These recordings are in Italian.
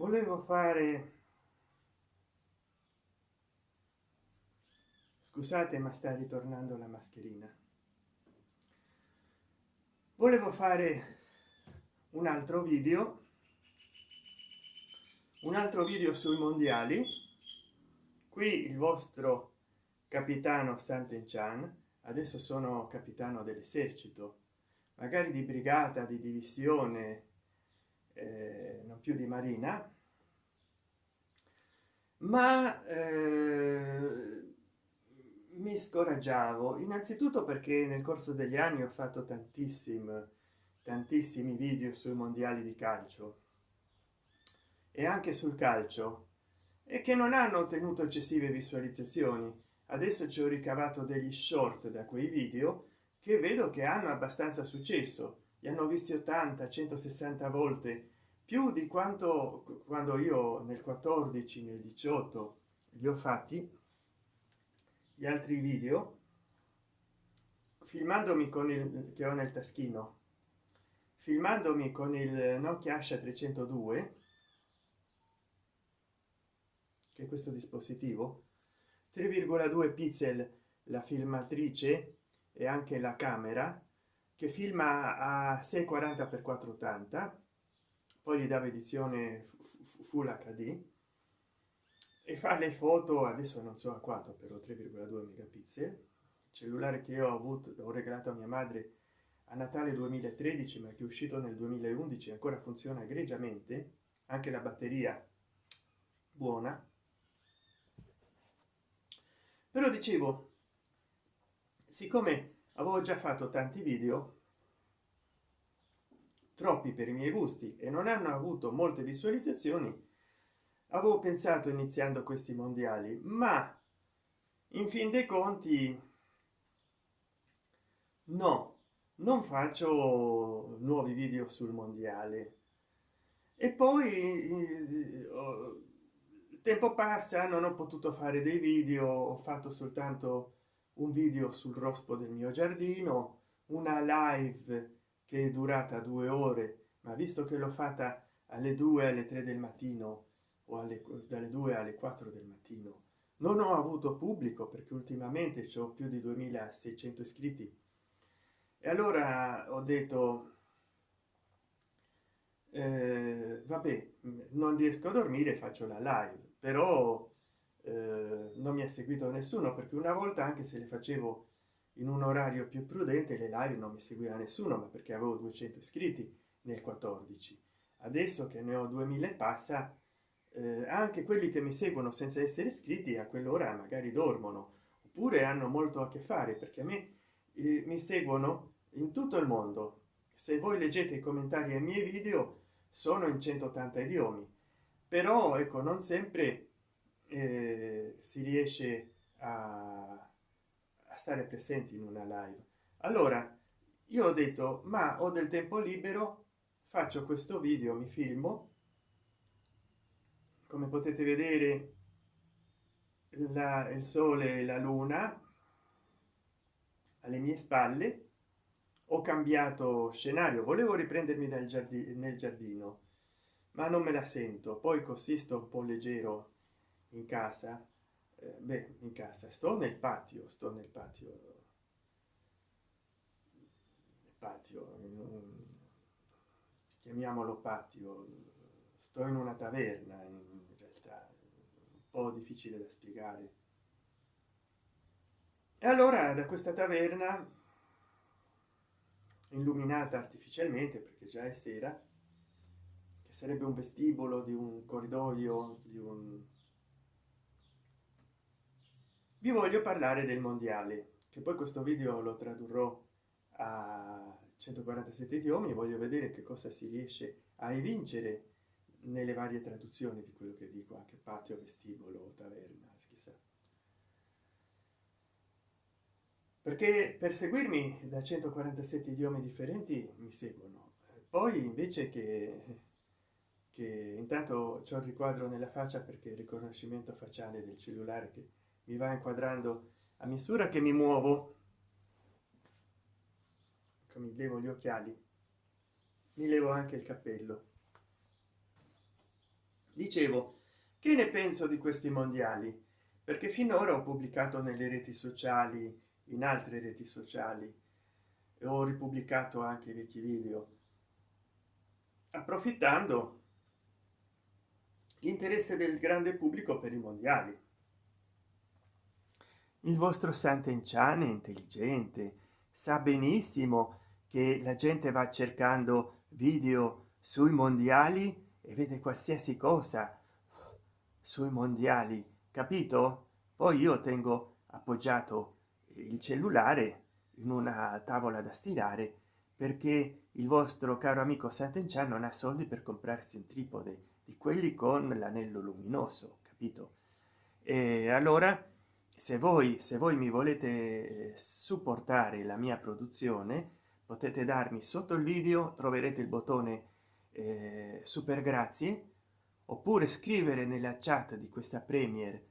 volevo fare scusate ma sta ritornando la mascherina. Volevo fare un altro video. Un altro video sui mondiali. Qui il vostro capitano Sant'Enchan adesso sono capitano dell'esercito. Magari di brigata di divisione eh, non più di marina ma eh, mi scoraggiavo. Innanzitutto perché nel corso degli anni ho fatto tantissimi tantissimi video sui mondiali di calcio e anche sul calcio e che non hanno ottenuto eccessive visualizzazioni. Adesso ci ho ricavato degli short da quei video che vedo che hanno abbastanza successo. Li hanno visti 80 160 volte più di quanto quando io nel 14 nel 18 li ho fatti gli altri video filmandomi con il che ho nel taschino filmandomi con il nokia asha 302 che è questo dispositivo 3,2 pixel la filmatrice e anche la camera che filma a 640 x 480 poi gli dava edizione full hd e fa le foto adesso non so a quanto però 3,2 megapixel. Cellulare che ho avuto ho regalato a mia madre a natale 2013 ma che è uscito nel 2011 ancora funziona egregiamente. Anche la batteria buona. Però dicevo siccome avevo già fatto tanti video troppi per i miei gusti e non hanno avuto molte visualizzazioni avevo pensato iniziando questi mondiali ma in fin dei conti no non faccio nuovi video sul mondiale. E poi tempo passa non ho potuto fare dei video ho fatto soltanto un video sul rospo del mio giardino una live che è durata due ore ma visto che l'ho fatta alle 2 alle 3 del mattino o alle dalle 2 alle 4 del mattino non ho avuto pubblico perché ultimamente ho più di 2600 iscritti. E allora ho detto eh, vabbè non riesco a dormire faccio la live. Però eh, non mi ha seguito nessuno perché una volta anche se le facevo in un orario più prudente le live non mi seguiva nessuno ma perché avevo 200 iscritti nel 14 adesso che ne ho 2000 passa eh, anche quelli che mi seguono senza essere iscritti a quell'ora magari dormono oppure hanno molto a che fare perché a me eh, mi seguono in tutto il mondo. Se voi leggete i commentari ai miei video sono in 180 idiomi. Però ecco non sempre eh, si riesce a, a stare presenti in una live. Allora io ho detto ma ho del tempo libero faccio questo video mi filmo. Come potete vedere la, il sole e la luna alle mie spalle. Ho cambiato scenario volevo riprendermi dal giardino nel giardino ma non me la sento. Poi così sto un po leggero in casa eh, beh in casa. Sto nel patio sto nel patio. Patio chiamiamolo patio. Sto in una taverna in realtà. Un po difficile da spiegare. E allora da questa taverna illuminata artificialmente perché già è sera che sarebbe un vestibolo di un corridoio di un vi voglio parlare del mondiale che poi questo video lo tradurrò a 147 idiomi voglio vedere che cosa si riesce a evincere nelle varie traduzioni di quello che dico anche patio vestibolo taverna chissà. Perché per seguirmi da 147 idiomi differenti mi seguono. Poi invece che che intanto c'è un riquadro nella faccia perché il riconoscimento facciale del cellulare che mi va inquadrando. A misura che mi muovo mi levo gli occhiali mi levo anche il cappello. Dicevo che ne penso di questi mondiali? Perché finora ho pubblicato nelle reti sociali in altre reti sociali e ho ripubblicato anche vecchi video. Approfittando l'interesse del grande pubblico per i mondiali il vostro Sant'Enchan è intelligente sa benissimo che la gente va cercando video sui mondiali e vede qualsiasi cosa sui mondiali capito? Poi io tengo appoggiato il cellulare in una tavola da stirare perché il vostro caro amico Sant'Enchan non ha soldi per comprarsi un tripode di quelli con l'anello luminoso capito? E allora se voi se voi mi volete eh, supportare la mia produzione potete darmi sotto il video troverete il bottone eh, super grazie oppure scrivere nella chat di questa premier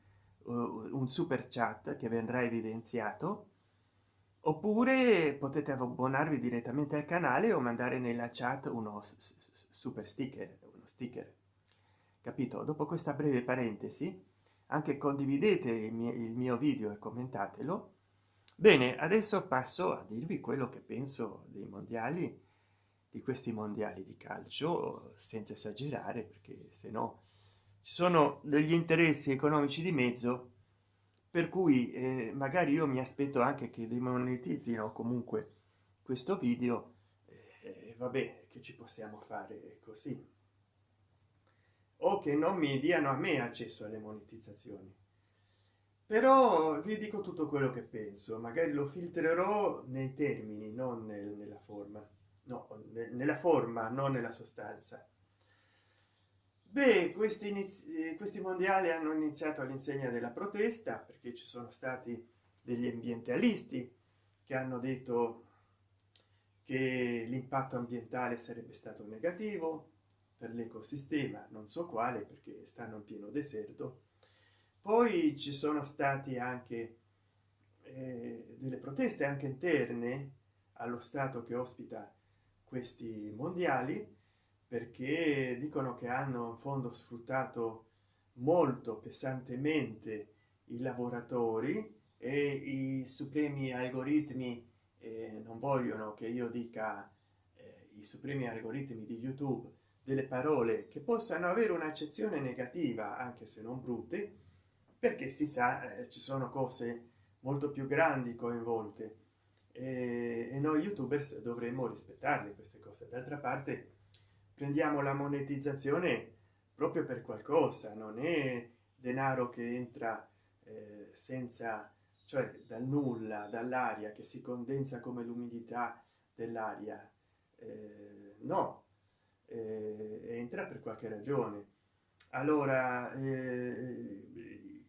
uh, un super chat che verrà evidenziato oppure potete abbonarvi direttamente al canale o mandare nella chat uno super sticker uno sticker. Capito? Dopo questa breve parentesi anche condividete il mio, il mio video e commentatelo. Bene adesso passo a dirvi quello che penso dei mondiali di questi mondiali di calcio senza esagerare perché se no ci sono degli interessi economici di mezzo per cui eh, magari io mi aspetto anche che demonetizzino comunque questo video eh, vabbè che ci possiamo fare così o che non mi diano a me accesso alle monetizzazioni. Però vi dico tutto quello che penso magari lo filtrerò nei termini non nel, nella forma. No nella forma non nella sostanza. Beh questi inizi questi mondiali hanno iniziato all'insegna della protesta perché ci sono stati degli ambientalisti che hanno detto che l'impatto ambientale sarebbe stato negativo per l'ecosistema non so quale perché stanno in pieno deserto. Poi ci sono stati anche eh, delle proteste anche interne allo stato che ospita questi mondiali perché dicono che hanno in fondo sfruttato molto pesantemente i lavoratori e i supremi algoritmi eh, non vogliono che io dica eh, i supremi algoritmi di youtube delle parole che possano avere un'accezione negativa anche se non brutte perché si sa eh, ci sono cose molto più grandi coinvolte. E, e noi youtubers dovremmo rispettarle queste cose. D'altra parte prendiamo la monetizzazione proprio per qualcosa non è denaro che entra eh, senza cioè dal nulla dall'aria che si condensa come l'umidità dell'aria. Eh, no eh, entra per qualche ragione. Allora eh,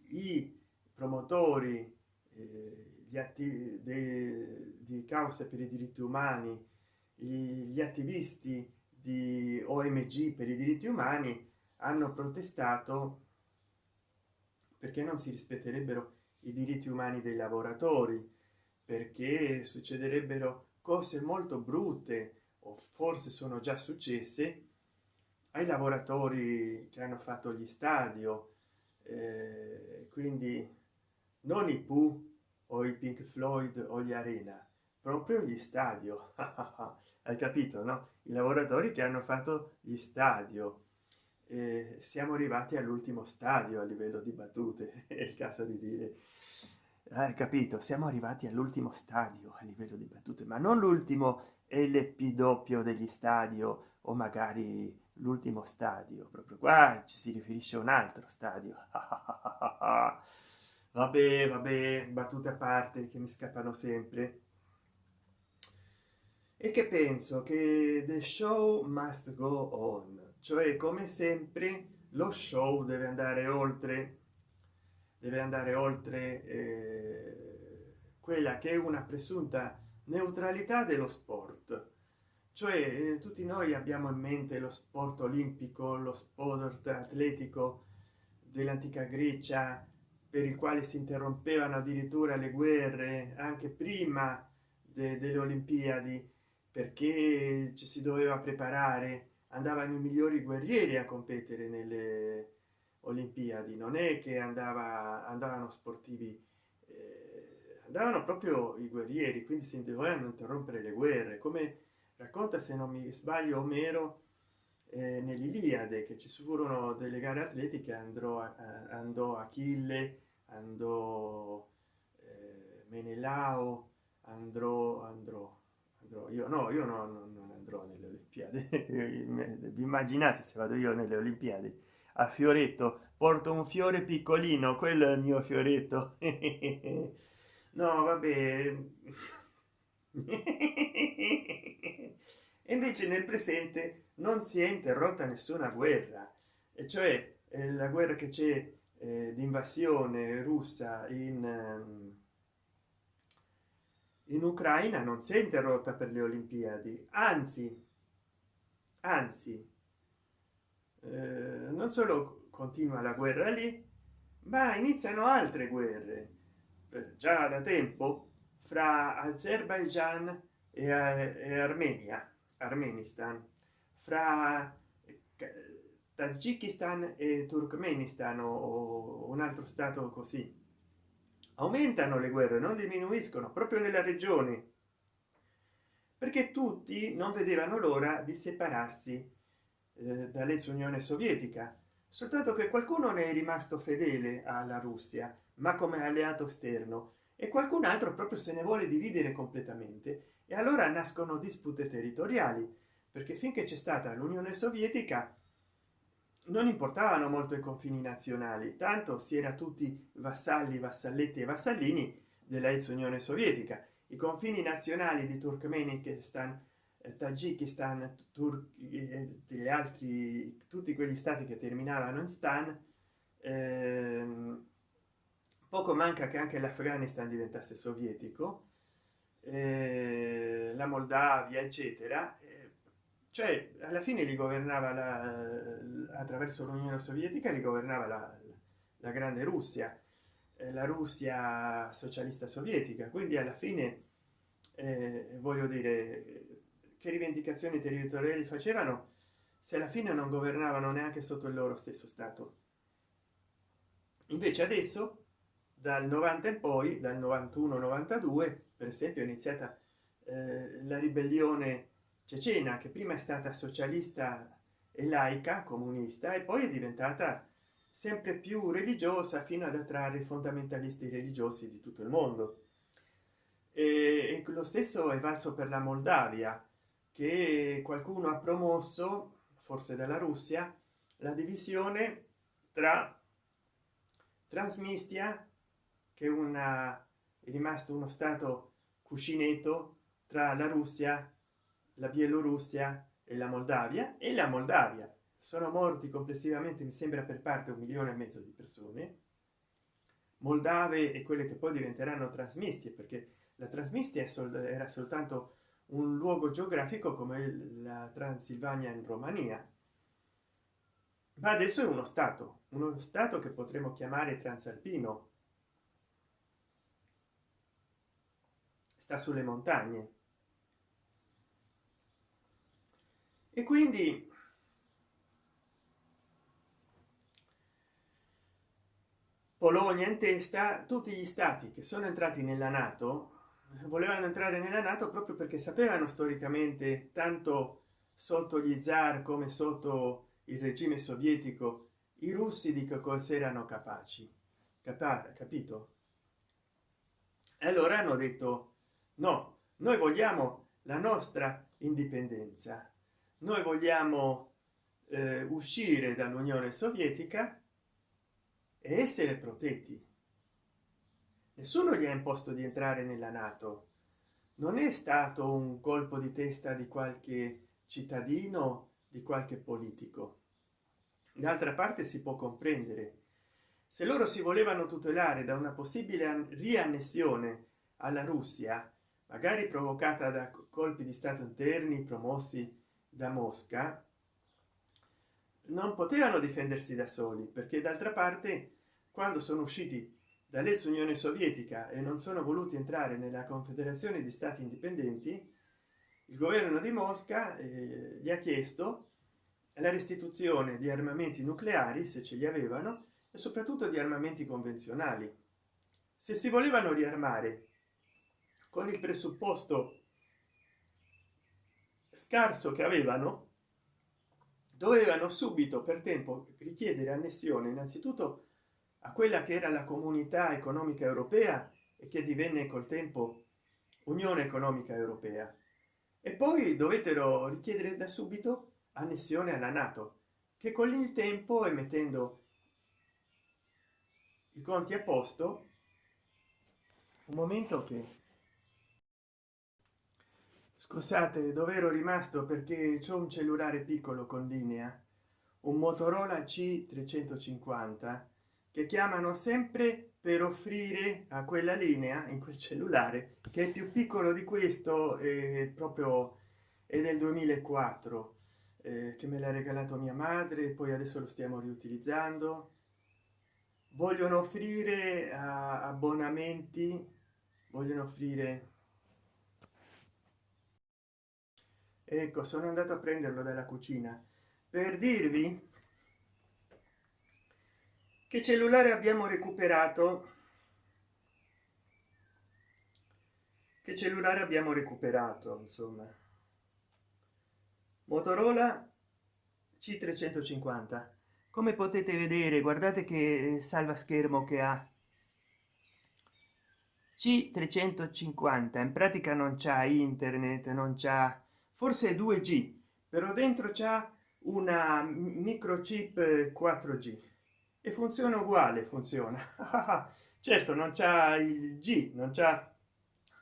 i promotori eh, gli atti di cause per i diritti umani gli attivisti di omg per i diritti umani hanno protestato perché non si rispetterebbero i diritti umani dei lavoratori perché succederebbero cose molto brutte forse sono già successe ai lavoratori che hanno fatto gli stadio eh, quindi non i Pooh o i Pink Floyd o gli Arena proprio gli stadio. Hai capito no? I lavoratori che hanno fatto gli stadio. Eh, siamo arrivati all'ultimo stadio a livello di battute è il caso di dire. Hai capito siamo arrivati all'ultimo stadio a livello di battute ma non l'ultimo lp doppio degli stadio o magari l'ultimo stadio proprio qua ci si riferisce a un altro stadio. Vabbè vabbè battute a parte che mi scappano sempre. E che penso? Che the show must go on. Cioè come sempre lo show deve andare oltre. Deve andare oltre eh, quella che è una presunta neutralità dello sport. Cioè eh, tutti noi abbiamo in mente lo sport olimpico lo sport atletico dell'antica grecia per il quale si interrompevano addirittura le guerre anche prima de delle olimpiadi perché ci si doveva preparare andavano i migliori guerrieri a competere nelle olimpiadi. Non è che andava andavano sportivi andavano proprio i guerrieri quindi si dovevano interrompere le guerre come racconta se non mi sbaglio omero eh, nell'iliade che ci furono delle gare atletiche andrò a, andò achille andò eh, menelao andrò andrò andrò io no io no, non, non andrò nelle olimpiadi. Vi immaginate se vado io nelle olimpiadi? A fioretto porto un fiore piccolino quello è il mio fioretto no vabbè. Invece nel presente non si è interrotta nessuna guerra. E cioè eh, la guerra che c'è eh, di invasione russa in ehm, in ucraina non si è interrotta per le olimpiadi. Anzi anzi eh, non solo continua la guerra lì ma iniziano altre guerre già da tempo fra azerbaijan e, e armenia armenistan fra tagikistan e turkmenistan o un altro stato così. Aumentano le guerre non diminuiscono proprio nella regione. Perché tutti non vedevano l'ora di separarsi eh, dall'ex unione sovietica soltanto che qualcuno ne è rimasto fedele alla russia ma come alleato esterno. E qualcun altro proprio se ne vuole dividere completamente. E allora nascono dispute territoriali perché finché c'è stata l'unione sovietica non importavano molto i confini nazionali tanto si era tutti vassalli vassalletti e vassallini della ex unione sovietica. I confini nazionali di turkmenistan eh, tagikistan e degli altri tutti quegli stati che terminavano in stan ehm, poco manca che anche l'afghanistan diventasse sovietico eh, la moldavia eccetera. Cioè alla fine li governava la, attraverso l'unione sovietica li governava la, la grande russia eh, la russia socialista sovietica. Quindi alla fine eh, voglio dire che rivendicazioni territoriali facevano se alla fine non governavano neanche sotto il loro stesso stato. Invece adesso dal 90 in poi dal 91 92 per esempio è iniziata eh, la ribellione cecena che prima è stata socialista e laica comunista e poi è diventata sempre più religiosa fino ad attrarre i fondamentalisti religiosi di tutto il mondo. E, lo stesso è valso per la moldavia che qualcuno ha promosso forse dalla russia la divisione tra transmistia che una è rimasto uno stato cuscinetto tra la russia la bielorussia e la moldavia e la moldavia. Sono morti complessivamente mi sembra per parte un milione e mezzo di persone. Moldave e quelle che poi diventeranno trasmistie perché la trasmistia era soltanto un luogo geografico come la transilvania in romania. Ma adesso è uno stato uno stato che potremmo chiamare transalpino sta sulle montagne. E quindi polonia in testa tutti gli stati che sono entrati nella nato volevano entrare nella nato proprio perché sapevano storicamente tanto sotto gli zar come sotto il regime sovietico i russi di che cosa erano capaci. Capa capito? E allora hanno detto no noi vogliamo la nostra indipendenza. Noi vogliamo eh, uscire dall'unione sovietica e essere protetti. Nessuno gli ha imposto di entrare nella nato. Non è stato un colpo di testa di qualche cittadino di qualche politico. D'altra parte si può comprendere. Se loro si volevano tutelare da una possibile riannessione alla russia magari provocata da colpi di stato interni promossi da mosca non potevano difendersi da soli perché d'altra parte quando sono usciti dall'ex unione sovietica e non sono voluti entrare nella confederazione di stati indipendenti il governo di mosca eh, gli ha chiesto la restituzione di armamenti nucleari se ce li avevano e soprattutto di armamenti convenzionali. Se si volevano riarmare con il presupposto scarso che avevano dovevano subito per tempo richiedere annessione innanzitutto a quella che era la comunità economica europea e che divenne col tempo unione economica europea. E poi dovettero richiedere da subito annessione alla nato che con il tempo e mettendo i conti a posto un momento che scusate dove ero rimasto? Perché c'è un cellulare piccolo con linea. Un motorola c 350 che chiamano sempre per offrire a quella linea in quel cellulare che è più piccolo di questo e proprio è del 2004 eh, che me l'ha regalato mia madre poi adesso lo stiamo riutilizzando. Vogliono offrire abbonamenti vogliono offrire ecco sono andato a prenderlo dalla cucina. Per dirvi che cellulare abbiamo recuperato. Che cellulare abbiamo recuperato insomma. Motorola c 350 come potete vedere guardate che salva schermo che ha. C 350 in pratica non c'è internet non c'è forse 2g però dentro c'è una microchip 4g e funziona uguale funziona. Certo non c'è il g non c'è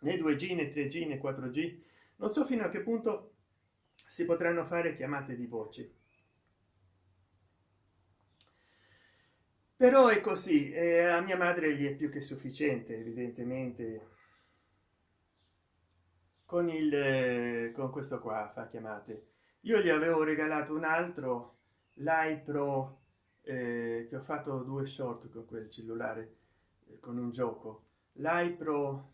né 2g né 3g né 4g non so fino a che punto si potranno fare chiamate di voce. Però è così eh, a mia madre gli è più che sufficiente evidentemente con il eh, con questo qua fa chiamate. Io gli avevo regalato un altro l'iPro eh, che ho fatto due short con quel cellulare eh, con un gioco. l'iPro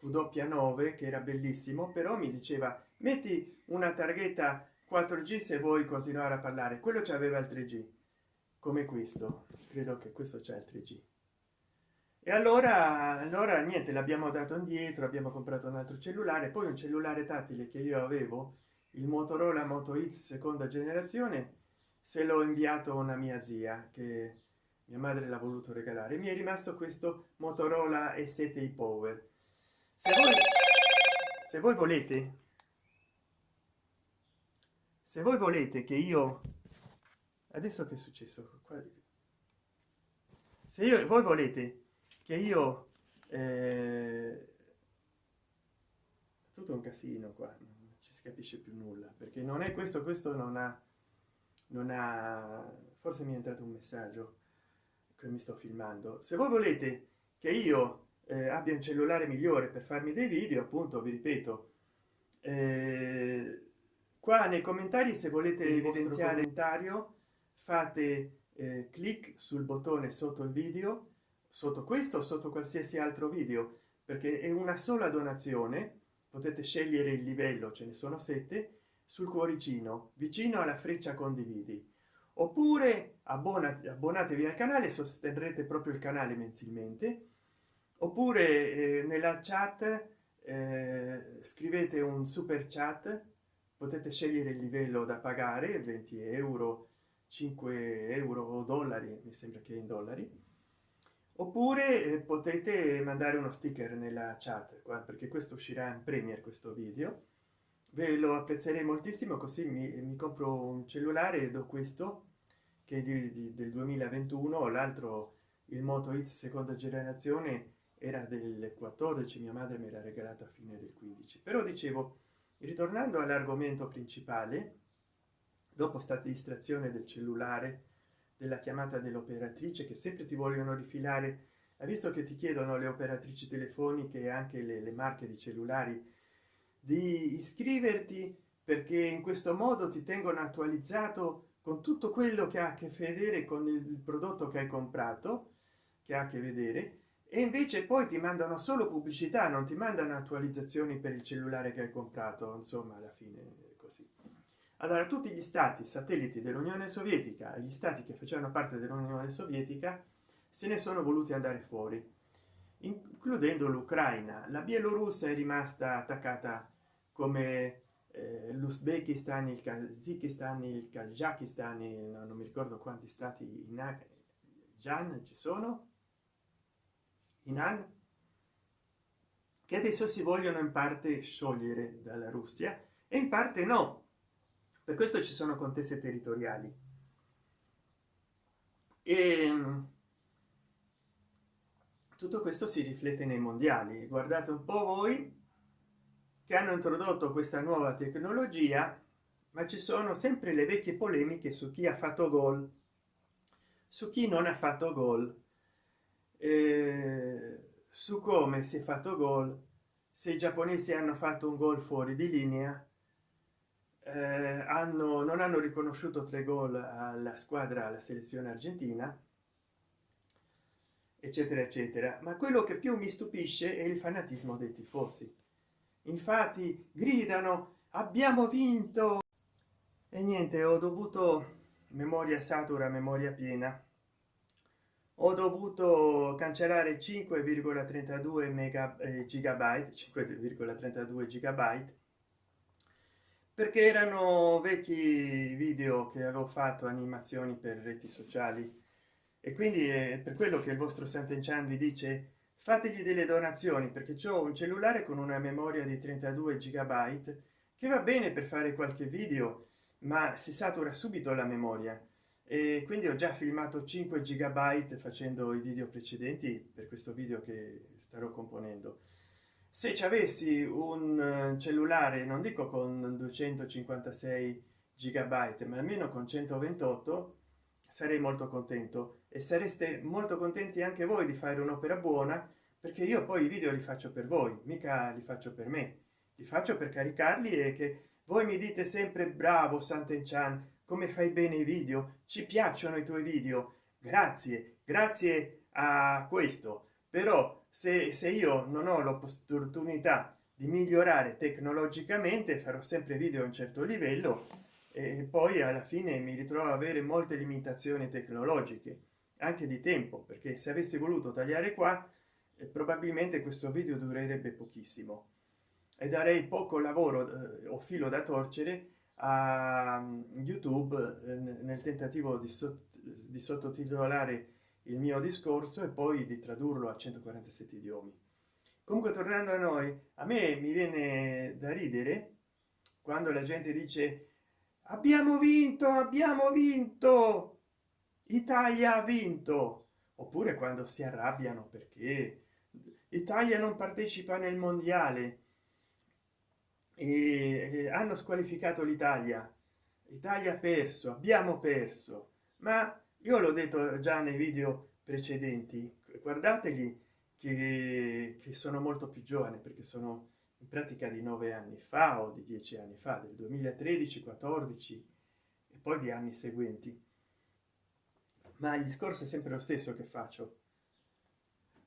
w9 che era bellissimo però mi diceva metti una targhetta 4g se vuoi continuare a parlare. Quello ci aveva il 3g come questo. Credo che questo c'è il 3g e allora allora niente l'abbiamo dato indietro abbiamo comprato un altro cellulare poi un cellulare tattile che io avevo il motorola moto x seconda generazione se l'ho inviato una mia zia che mia madre l'ha voluto regalare. Mi è rimasto questo motorola e 7 power. Se voi, se voi volete se voi volete che io adesso che è successo? Se io voi volete che io eh, tutto un casino qua non ci si capisce più nulla perché non è questo questo non ha non ha forse mi è entrato un messaggio che mi sto filmando. Se voi volete che io eh, abbia un cellulare migliore per farmi dei video appunto vi ripeto eh, qua nei commentari se volete evidenziare commentario fate eh, clic sul bottone sotto il video sotto questo sotto qualsiasi altro video perché è una sola donazione potete scegliere il livello ce ne sono sette sul cuoricino vicino alla freccia condividi. Oppure abbonati abbonatevi al canale sosterrete proprio il canale mensilmente. Oppure eh, nella chat eh, scrivete un super chat potete scegliere il livello da pagare 20 euro 5 euro o dollari mi sembra che in dollari oppure eh, potete mandare uno sticker nella chat qua perché questo uscirà in premier questo video. Ve lo apprezzerei moltissimo così mi, mi compro un cellulare do questo che è di, di, del 2021 l'altro il moto x seconda generazione era del 14 mia madre me l'ha regalato a fine del 15 però dicevo ritornando all'argomento principale dopo stata distrazione del cellulare della chiamata dell'operatrice che sempre ti vogliono rifilare. Ha visto che ti chiedono le operatrici telefoniche e anche le, le marche di cellulari di iscriverti perché in questo modo ti tengono attualizzato con tutto quello che ha a che vedere con il prodotto che hai comprato che ha a che vedere e invece poi ti mandano solo pubblicità non ti mandano attualizzazioni per il cellulare che hai comprato insomma alla fine allora tutti gli stati satelliti dell'unione sovietica gli stati che facevano parte dell'unione sovietica se ne sono voluti andare fuori includendo l'ucraina. La bielorussia è rimasta attaccata come eh, l'uzbekistan il kazakistan il kazakistan no, non mi ricordo quanti stati in Jan ci sono in An che adesso si vogliono in parte sciogliere dalla russia e in parte no per questo ci sono contese territoriali. E ehm, tutto questo si riflette nei mondiali. Guardate un po voi che hanno introdotto questa nuova tecnologia ma ci sono sempre le vecchie polemiche su chi ha fatto gol. Su chi non ha fatto gol. Eh, su come si è fatto gol se i giapponesi hanno fatto un gol fuori di linea eh, hanno non hanno riconosciuto tre gol alla squadra alla selezione argentina eccetera eccetera. Ma quello che più mi stupisce è il fanatismo dei tifosi. Infatti gridano abbiamo vinto! E niente ho dovuto memoria satura memoria piena. Ho dovuto cancellare 5,32 mega eh, gigabyte 5,32 gigabyte perché erano vecchi video che avevo fatto animazioni per reti sociali. E quindi è per quello che il vostro Sant'Enchan vi dice fategli delle donazioni perché ho un cellulare con una memoria di 32 gigabyte che va bene per fare qualche video ma si satura subito la memoria. E quindi ho già filmato 5 gigabyte facendo i video precedenti per questo video che starò componendo se ci avessi un cellulare non dico con 256 gigabyte ma almeno con 128 sarei molto contento. E sareste molto contenti anche voi di fare un'opera buona perché io poi i video li faccio per voi mica li faccio per me. Li faccio per caricarli e che voi mi dite sempre bravo Sant'Enchan come fai bene i video? Ci piacciono i tuoi video. Grazie grazie a questo. Però se, se io non ho l'opportunità di migliorare tecnologicamente farò sempre video a un certo livello e poi alla fine mi ritrovo a avere molte limitazioni tecnologiche anche di tempo perché se avessi voluto tagliare qua eh, probabilmente questo video durerebbe pochissimo. E darei poco lavoro eh, o filo da torcere a um, youtube eh, nel tentativo di, sott di sottotitolare il mio discorso e poi di tradurlo a 147 idiomi. Comunque tornando a noi a me mi viene da ridere quando la gente dice abbiamo vinto abbiamo vinto! Italia ha vinto! Oppure quando si arrabbiano perché italia non partecipa nel mondiale e hanno squalificato l'italia. Italia ha perso abbiamo perso. Ma io l'ho detto già nei video precedenti guardategli che, che sono molto più giovane perché sono in pratica di nove anni fa o di dieci anni fa del 2013 14 e poi di anni seguenti. Ma il discorso è sempre lo stesso che faccio.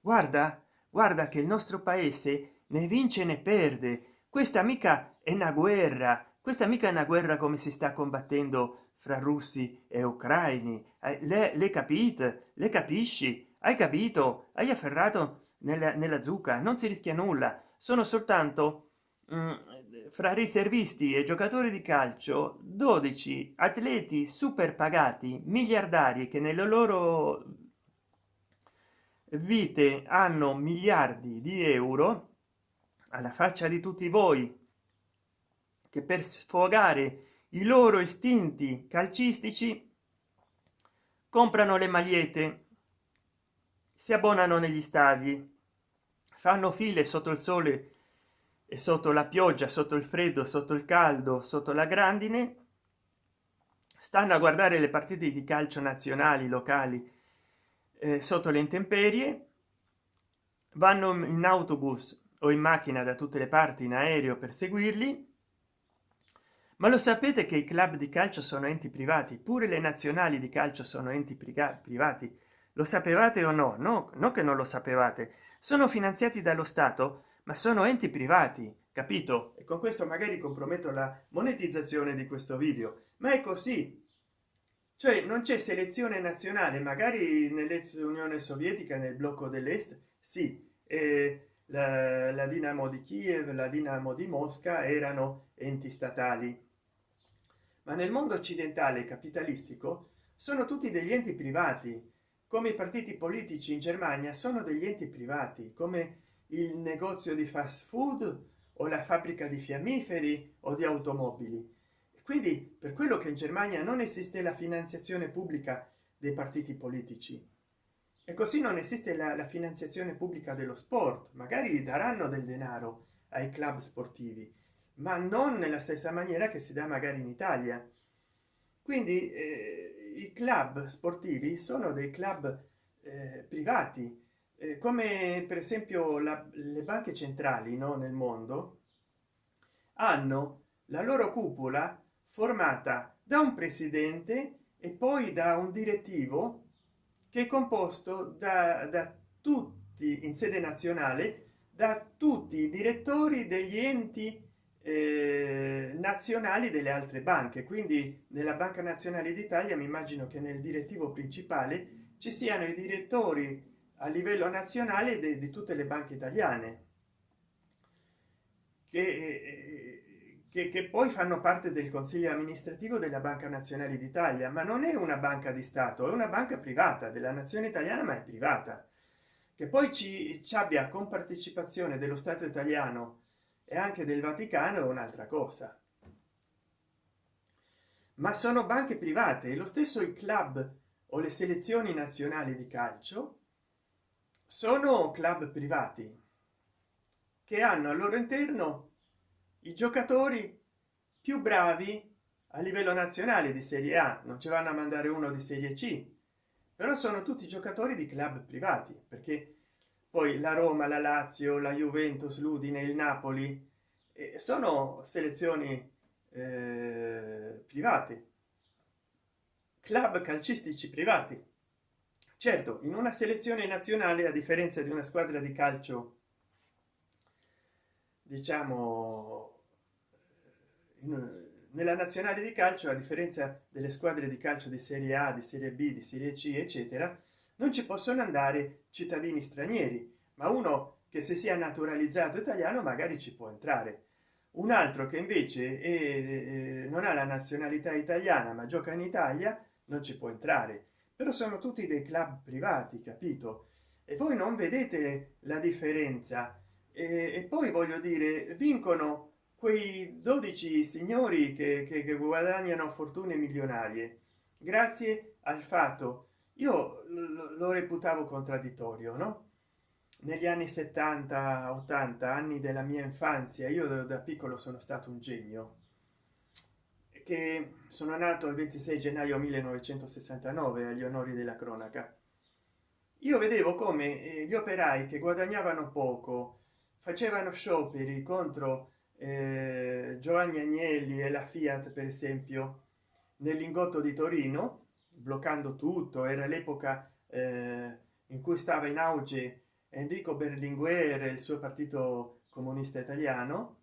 Guarda guarda che il nostro paese ne vince ne perde. Questa mica è una guerra questa mica è una guerra come si sta combattendo fra russi e ucraini. Eh, le, le capite le capisci? Hai capito? Hai afferrato nella, nella zucca? Non si rischia nulla. Sono soltanto mh, mm, fra riservisti e giocatori di calcio 12 atleti super pagati miliardari che nelle loro vite hanno miliardi di euro alla faccia di tutti voi che per sfogare i loro istinti calcistici comprano le magliette si abbonano negli stadi fanno file sotto il sole e sotto la pioggia sotto il freddo sotto il caldo sotto la grandine stanno a guardare le partite di calcio nazionali locali eh, sotto le intemperie vanno in autobus o in macchina da tutte le parti in aereo per seguirli ma lo sapete che i club di calcio sono enti privati? Pure le nazionali di calcio sono enti privati. Lo sapevate o no? No no che non lo sapevate. Sono finanziati dallo stato ma sono enti privati capito? E con questo magari comprometto la monetizzazione di questo video. Ma è così. Cioè non c'è selezione nazionale magari nell'ex unione sovietica nel blocco dell'est sì. Eh, la, la dinamo di kiev la dinamo di mosca erano enti statali ma nel mondo occidentale capitalistico sono tutti degli enti privati come i partiti politici in germania sono degli enti privati come il negozio di fast food o la fabbrica di fiammiferi o di automobili. Quindi per quello che in germania non esiste la finanziazione pubblica dei partiti politici e così non esiste la, la finanziazione pubblica dello sport magari daranno del denaro ai club sportivi ma non nella stessa maniera che si dà magari in italia. Quindi eh, i club sportivi sono dei club eh, privati. Eh, come per esempio la, le banche centrali no, nel mondo hanno la loro cupola formata da un presidente e poi da un direttivo che è composto da, da tutti in sede nazionale da tutti i direttori degli enti eh, nazionali delle altre banche. Quindi nella banca nazionale d'italia mi immagino che nel direttivo principale ci siano i direttori a livello nazionale di, di tutte le banche italiane che, che, che, poi fanno parte del consiglio amministrativo della banca nazionale d'italia. Ma non è una banca di stato è una banca privata. Della nazione italiana ma è privata. Che poi ci, ci abbia compartecipazione dello stato italiano e anche del vaticano è un'altra cosa. Ma sono banche private e lo stesso i club o le selezioni nazionali di calcio sono club privati che hanno al loro interno i giocatori più bravi a livello nazionale di serie a. Non ci vanno a mandare uno di serie c però sono tutti giocatori di club privati perché poi la roma la lazio la juventus l'udine il napoli eh, sono selezioni eh, private. Club calcistici privati. Certo in una selezione nazionale a differenza di una squadra di calcio diciamo in, nella nazionale di calcio a differenza delle squadre di calcio di serie a di serie b di serie c eccetera non ci possono andare cittadini stranieri ma uno che se sia naturalizzato italiano magari ci può entrare. Un altro che invece è, non ha la nazionalità italiana ma gioca in italia non ci può entrare. Però sono tutti dei club privati capito? E voi non vedete la differenza. E, e poi voglio dire vincono quei 12 signori che, che, che guadagnano fortune milionarie grazie al fatto io lo reputavo contraddittorio no? Negli anni 70 80 anni della mia infanzia io da, piccolo sono stato un genio che sono nato il 26 gennaio 1969 agli onori della cronaca. Io vedevo come eh, gli operai che guadagnavano poco facevano scioperi contro eh, giovanni agnelli e la fiat per esempio nel lingotto di torino bloccando tutto era l'epoca eh, in cui stava in auge enrico berlinguer e il suo partito comunista italiano.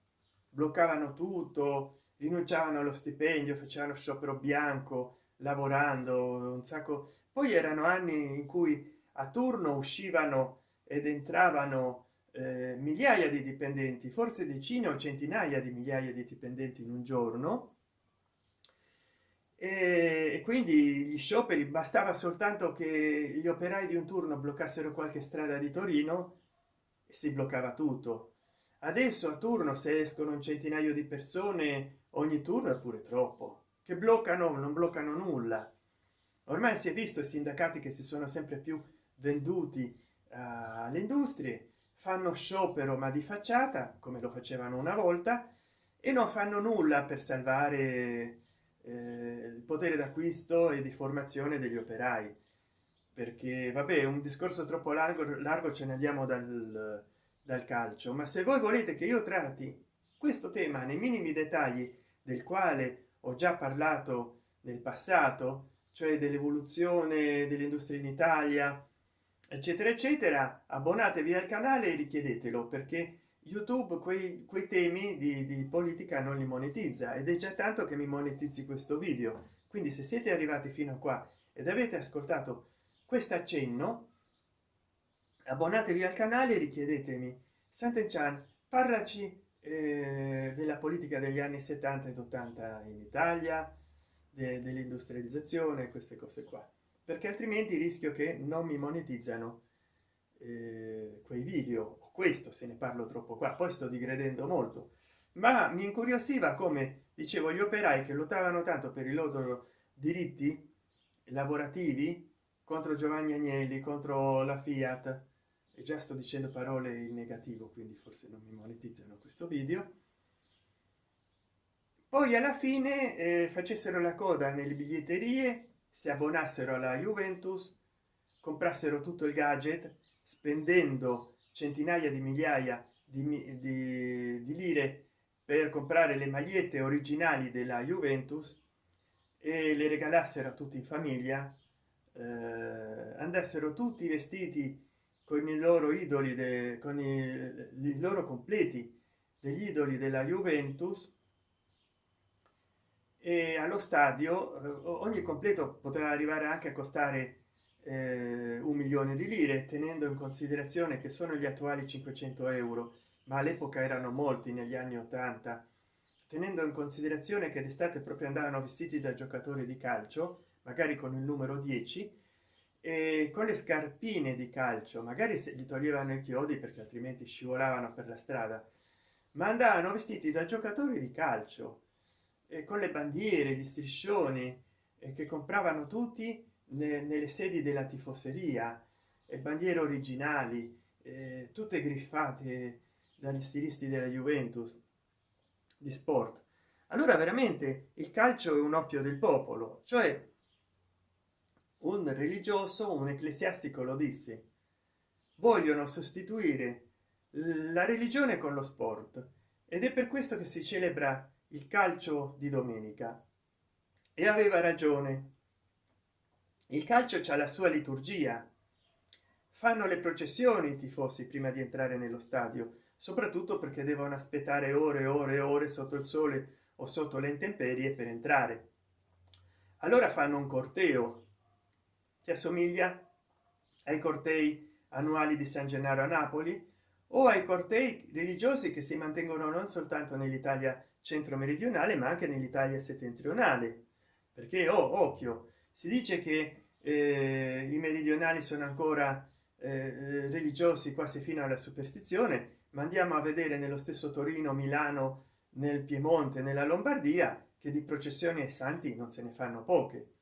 Bloccavano tutto rinunciavano allo stipendio facevano sciopero bianco lavorando un sacco. Poi erano anni in cui a turno uscivano ed entravano eh, migliaia di dipendenti forse decine o centinaia di migliaia di dipendenti in un giorno e, quindi gli scioperi bastava soltanto che gli operai di un turno bloccassero qualche strada di torino e si bloccava tutto. Adesso a turno se escono un centinaio di persone ogni turno è pure troppo. Che bloccano non bloccano nulla. Ormai si è visto i sindacati che si sono sempre più venduti uh, alle industrie fanno sciopero ma di facciata come lo facevano una volta e non fanno nulla per salvare il potere d'acquisto e di formazione degli operai. Perché vabbè un discorso troppo largo largo ce ne andiamo dal, dal calcio ma se voi volete che io tratti questo tema nei minimi dettagli del quale ho già parlato nel passato cioè dell'evoluzione dell'industria in italia eccetera eccetera abbonatevi al canale e richiedetelo perché youtube quei, quei temi di, di politica non li monetizza ed è già tanto che mi monetizzi questo video. Quindi se siete arrivati fino a qua ed avete ascoltato questo accenno abbonatevi al canale e richiedetemi Sant'Enchan parlaci eh, della politica degli anni 70 ed 80 in italia de, dell'industrializzazione queste cose qua. Perché altrimenti rischio che non mi monetizzano eh, quei video questo se ne parlo troppo qua poi sto digredendo molto. Ma mi incuriosiva come dicevo gli operai che lottavano tanto per i loro diritti lavorativi contro giovanni agnelli contro la fiat. E già sto dicendo parole in negativo quindi forse non mi monetizzano questo video. Poi alla fine eh, facessero la coda nelle biglietterie si abbonassero alla juventus comprassero tutto il gadget spendendo centinaia di migliaia di, di, di lire per comprare le magliette originali della juventus e le regalassero a tutti in famiglia eh, andassero tutti vestiti con i loro idoli de, con i, i loro completi degli idoli della juventus e allo stadio eh, ogni completo poteva arrivare anche a costare eh, un milione di lire tenendo in considerazione che sono gli attuali 500 euro ma all'epoca erano molti negli anni 80 tenendo in considerazione che d'estate proprio andavano vestiti da giocatori di calcio magari con il numero 10 e con le scarpine di calcio magari se gli toglievano i chiodi perché altrimenti scivolavano per la strada ma andavano vestiti da giocatori di calcio e con le bandiere gli striscioni e che compravano tutti nelle sedi della tifoseria e bandiere originali eh, tutte griffate dagli stilisti della juventus di sport. Allora veramente il calcio è un oppio del popolo cioè un religioso un ecclesiastico lo disse. Vogliono sostituire la religione con lo sport ed è per questo che si celebra il calcio di domenica. E aveva ragione il calcio c'ha la sua liturgia. Fanno le processioni i tifosi prima di entrare nello stadio soprattutto perché devono aspettare ore e ore e ore sotto il sole o sotto le intemperie per entrare. Allora fanno un corteo. Che assomiglia? Ai cortei annuali di san gennaro a napoli? O ai cortei religiosi che si mantengono non soltanto nell'italia centro meridionale ma anche nell'italia settentrionale? Perché oh, occhio si dice che eh, i meridionali sono ancora eh, religiosi quasi fino alla superstizione ma andiamo a vedere nello stesso torino milano nel piemonte nella lombardia che di processioni ai santi non se ne fanno poche.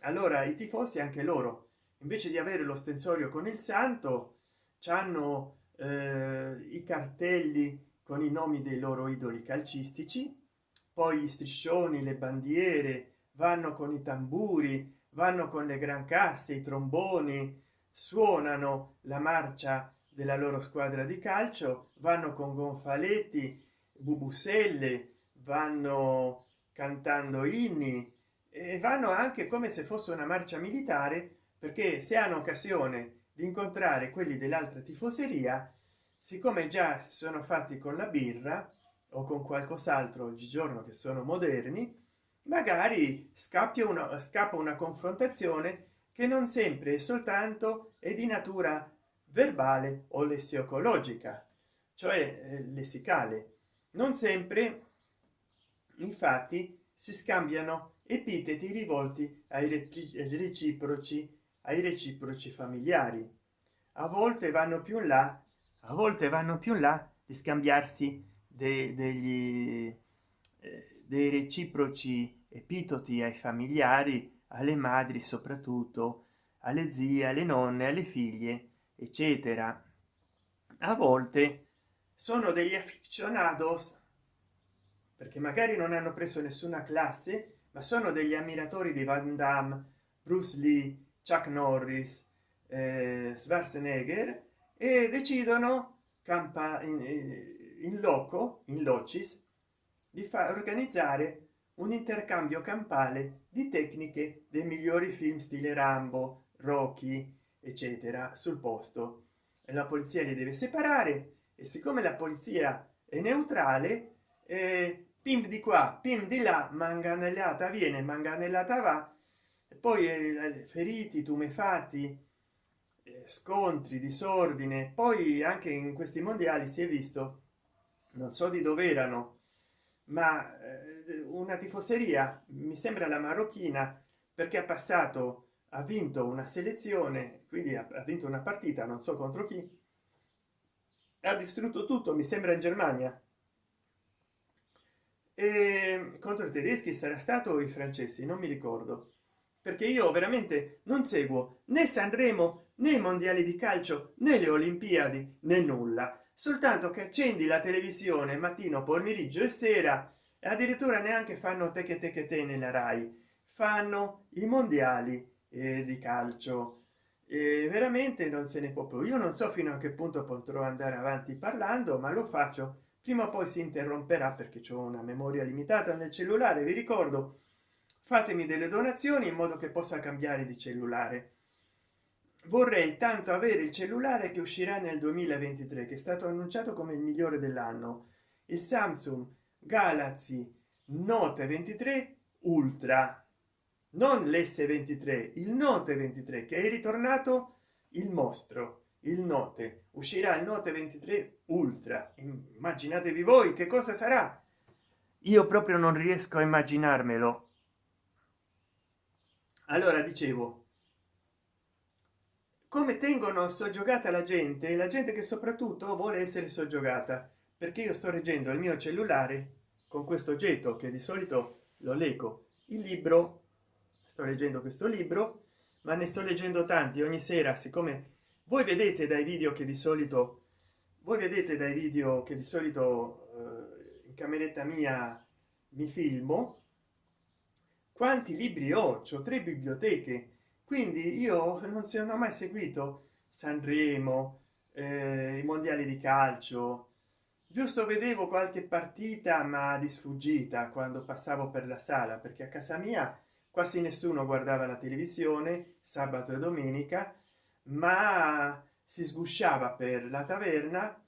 Allora i tifosi anche loro invece di avere lo stensorio con il santo hanno eh, i cartelli con i nomi dei loro idoli calcistici poi gli striscioni le bandiere vanno con i tamburi vanno con le gran casse i tromboni suonano la marcia della loro squadra di calcio vanno con gonfaletti bubuselle vanno cantando inni e vanno anche come se fosse una marcia militare perché se hanno occasione di incontrare quelli dell'altra tifoseria siccome già si sono fatti con la birra o con qualcos'altro oggigiorno che sono moderni magari scappia una scappa una confrontazione che non sempre è soltanto è di natura verbale o lessiocologica cioè eh, lessicale. Non sempre infatti si scambiano epiteti rivolti ai reciproci ai reciproci familiari. A volte vanno più in là a volte vanno più in là di scambiarsi de, degli eh, dei reciproci epitoti ai familiari alle madri soprattutto alle zie alle nonne alle figlie eccetera. A volte sono degli aficionados perché magari non hanno preso nessuna classe ma sono degli ammiratori di van damme bruce lee chuck norris eh, schwarzenegger e decidono campa in, in loco in locis di far organizzare un intercambio campale di tecniche dei migliori film stile rambo rocky eccetera sul posto. La polizia li deve separare e siccome la polizia è neutrale eh, pim di qua pim di là manganellata viene manganellata va e poi eh, feriti tumefatti eh, scontri disordine poi anche in questi mondiali si è visto non so di dove erano ma eh, una tifoseria mi sembra la marocchina perché ha passato ha vinto una selezione quindi ha, vinto una partita non so contro chi ha distrutto tutto mi sembra in germania. E contro i tedeschi sarà stato i francesi non mi ricordo perché io veramente non seguo né sanremo né i mondiali di calcio né le olimpiadi né nulla soltanto che accendi la televisione mattino pomeriggio e sera e addirittura neanche fanno te che te che te nella rai. Fanno i mondiali eh, di calcio. E veramente non se ne può più. Io non so fino a che punto potrò andare avanti parlando ma lo faccio. Prima o poi si interromperà perché ho una memoria limitata nel cellulare vi ricordo. Fatemi delle donazioni in modo che possa cambiare di cellulare vorrei tanto avere il cellulare che uscirà nel 2023 che è stato annunciato come il migliore dell'anno. Il samsung galaxy note 23 ultra. Non l's23 il note 23 che è ritornato il mostro il note. Uscirà il note 23 ultra. Immaginatevi voi che cosa sarà. Io proprio non riesco a immaginarmelo. Allora dicevo come tengono soggiogata la gente la gente che soprattutto vuole essere soggiogata perché io sto reggendo il mio cellulare con questo oggetto che di solito lo leggo. Il libro sto leggendo questo libro ma ne sto leggendo tanti ogni sera siccome voi vedete dai video che di solito voi vedete dai video che di solito eh, in cameretta mia mi filmo quanti libri ho? Ho tre biblioteche quindi io non sono mai seguito sanremo eh, i mondiali di calcio. Giusto vedevo qualche partita ma di sfuggita quando passavo per la sala perché a casa mia quasi nessuno guardava la televisione sabato e domenica ma si sgusciava per la taverna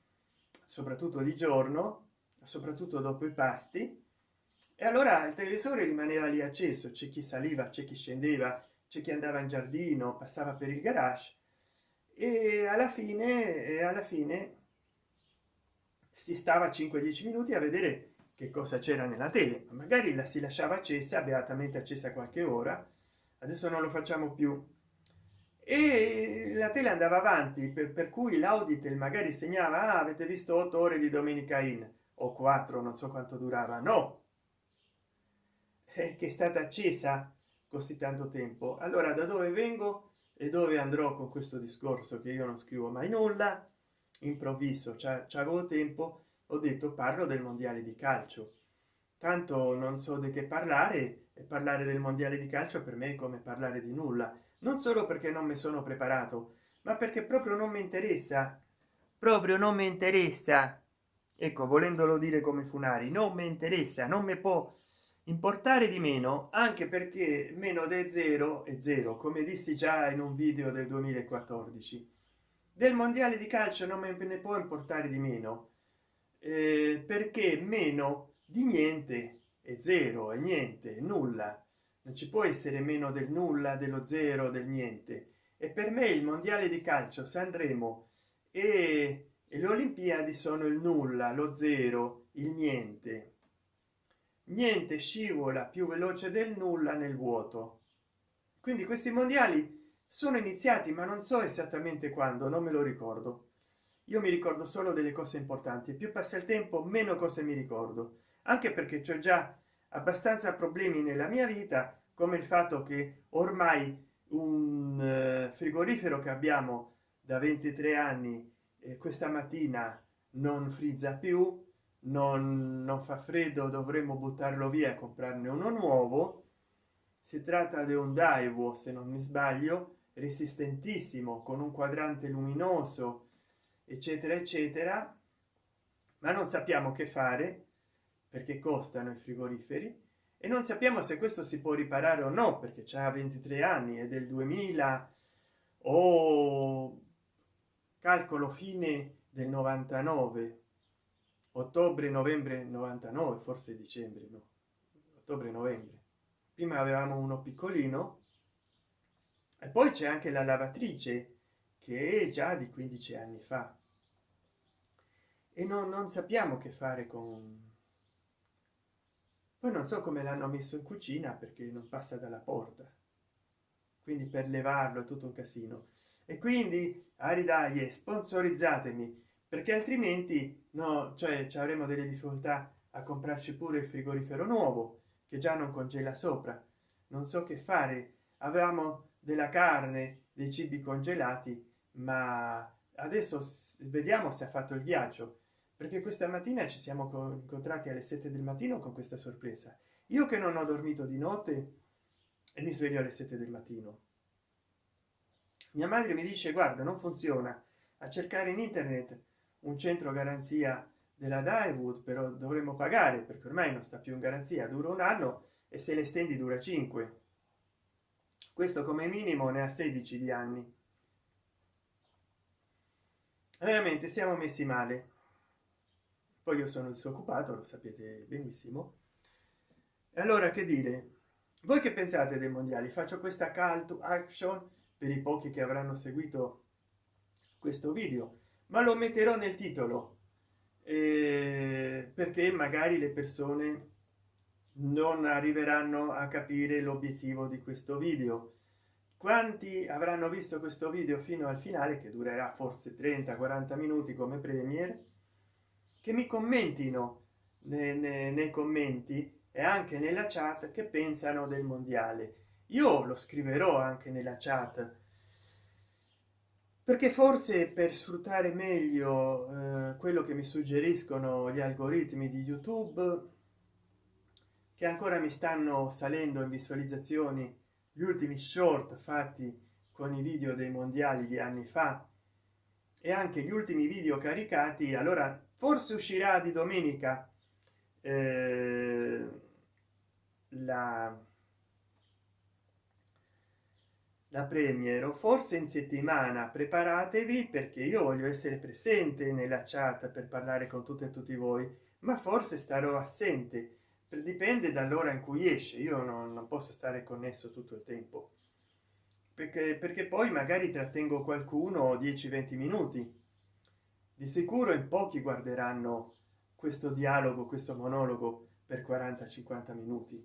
soprattutto di giorno soprattutto dopo i pasti. E allora il televisore rimaneva lì acceso c'è chi saliva c'è chi scendeva c'è chi andava in giardino passava per il garage e alla fine e alla fine si stava 5 10 minuti a vedere che cosa c'era nella tele. Magari la si lasciava accesa beatamente accesa qualche ora. Adesso non lo facciamo più. E la tele andava avanti per, per cui l'auditel magari segnava ah, avete visto 8 ore di domenica in o 4 non so quanto durava. No! È che è stata accesa così tanto tempo. Allora da dove vengo e dove andrò con questo discorso che io non scrivo mai nulla? Improvviso c'avevo tempo ho detto parlo del mondiale di calcio. Tanto non so di che parlare e parlare del mondiale di calcio per me è come parlare di nulla. Non solo perché non mi sono preparato ma perché proprio non mi interessa. Proprio non mi interessa. Ecco volendolo dire come funari non mi interessa non mi può importare di meno anche perché meno de zero e zero come dissi già in un video del 2014 del mondiale di calcio non me ne può importare di meno eh, perché meno di niente è zero e niente nulla. Non ci può essere meno del nulla dello zero del niente. E per me il mondiale di calcio sanremo e, e le olimpiadi sono il nulla lo zero il niente niente scivola più veloce del nulla nel vuoto. Quindi questi mondiali sono iniziati ma non so esattamente quando non me lo ricordo. Io mi ricordo solo delle cose importanti. Più passa il tempo meno cose mi ricordo. Anche perché c'è già abbastanza problemi nella mia vita come il fatto che ormai un eh, frigorifero che abbiamo da 23 anni e questa mattina non frizza più non, non fa freddo dovremmo buttarlo via e comprarne uno nuovo. Si tratta di un daiwo se non mi sbaglio resistentissimo con un quadrante luminoso eccetera eccetera. Ma non sappiamo che fare perché costano i frigoriferi. E non sappiamo se questo si può riparare o no perché c'ha 23 anni e del 2000 o calcolo fine del 99 ottobre novembre 99 forse dicembre no. Ottobre novembre. Prima avevamo uno piccolino e poi c'è anche la lavatrice che è già di 15 anni fa. E non, non sappiamo che fare con poi non so come l'hanno messo in cucina perché non passa dalla porta. Quindi per levarlo è tutto un casino. E quindi aridaglie sponsorizzatemi perché altrimenti no cioè ci avremo delle difficoltà a comprarci pure il frigorifero nuovo che già non congela sopra. Non so che fare. Avevamo della carne dei cibi congelati ma adesso vediamo se ha fatto il ghiaccio perché questa mattina ci siamo incontrati alle 7 del mattino con questa sorpresa. Io che non ho dormito di notte e mi sveglio alle 7 del mattino. Mia madre mi dice guarda non funziona. A cercare in internet un centro garanzia della Daiwood però dovremmo pagare perché ormai non sta più in garanzia dura un anno e se le stendi dura 5 questo come minimo ne ha 16 di anni. Veramente siamo messi male. Poi io sono disoccupato lo sapete benissimo. Allora che dire? Voi che pensate dei mondiali? Faccio questa call to action per i pochi che avranno seguito questo video ma lo metterò nel titolo eh, perché magari le persone non arriveranno a capire l'obiettivo di questo video. Quanti avranno visto questo video fino al finale che durerà forse 30 40 minuti come premier che mi commentino nei, nei, nei commenti e anche nella chat che pensano del mondiale? Io lo scriverò anche nella chat perché forse per sfruttare meglio eh, quello che mi suggeriscono gli algoritmi di youtube che ancora mi stanno salendo in visualizzazioni gli ultimi short fatti con i video dei mondiali di anni fa e anche gli ultimi video caricati allora forse uscirà di domenica eh, la la premiero forse in settimana preparatevi perché io voglio essere presente nella chat per parlare con tutte e tutti voi ma forse starò assente. Dipende dall'ora in cui esce io non, non, posso stare connesso tutto il tempo. Perché perché poi magari trattengo qualcuno 10 20 minuti. Di sicuro in pochi guarderanno questo dialogo questo monologo per 40 50 minuti.